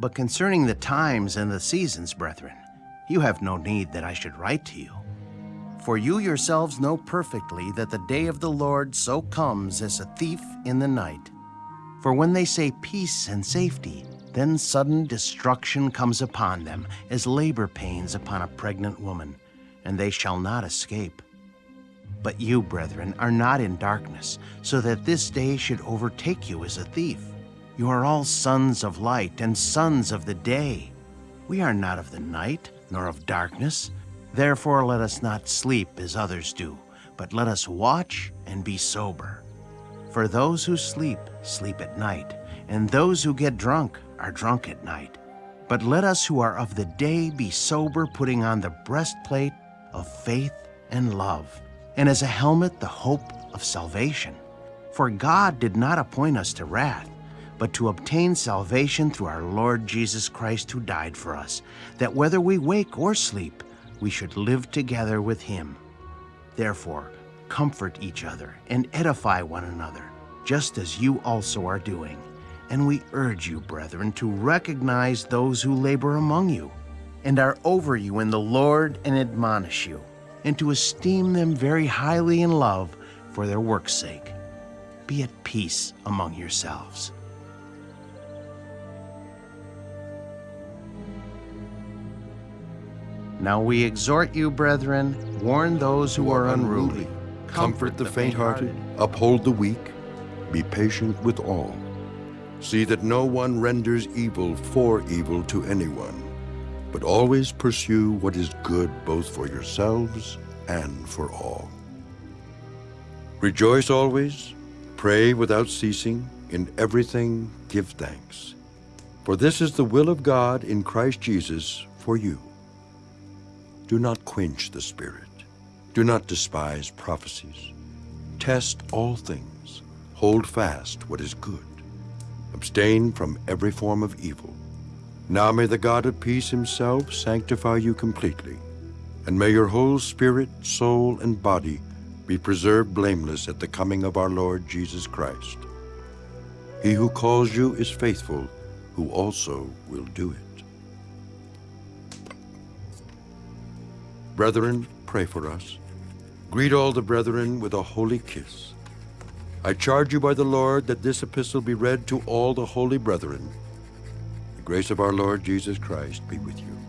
But concerning the times and the seasons, brethren, you have no need that I should write to you. For you yourselves know perfectly that the day of the Lord so comes as a thief in the night. For when they say peace and safety, then sudden destruction comes upon them, as labor pains upon a pregnant woman, and they shall not escape. But you, brethren, are not in darkness, so that this day should overtake you as a thief. You are all sons of light and sons of the day. We are not of the night, nor of darkness. Therefore let us not sleep as others do, but let us watch and be sober. For those who sleep, sleep at night, and those who get drunk are drunk at night. But let us who are of the day be sober, putting on the breastplate of faith and love, and as a helmet the hope of salvation. For God did not appoint us to wrath, but to obtain salvation through our Lord Jesus Christ, who died for us, that whether we wake or sleep, we should live together with him. Therefore, comfort each other and edify one another, just as you also are doing. And we urge you, brethren, to recognize those who labor among you and are over you in the Lord and admonish you, and to esteem them very highly in love for their work's sake. Be at peace among yourselves. Now we exhort you, brethren, warn those who are unruly, comfort the faint-hearted, uphold the weak, be patient with all. See that no one renders evil for evil to anyone, but always pursue what is good both for yourselves and for all. Rejoice always, pray without ceasing, in everything give thanks. For this is the will of God in Christ Jesus for you. Do not quench the Spirit. Do not despise prophecies. Test all things. Hold fast what is good. Abstain from every form of evil. Now may the God of peace himself sanctify you completely, and may your whole spirit, soul, and body be preserved blameless at the coming of our Lord Jesus Christ. He who calls you is faithful, who also will do it. Brethren, pray for us. Greet all the brethren with a holy kiss. I charge you by the Lord that this epistle be read to all the holy brethren. The grace of our Lord Jesus Christ be with you.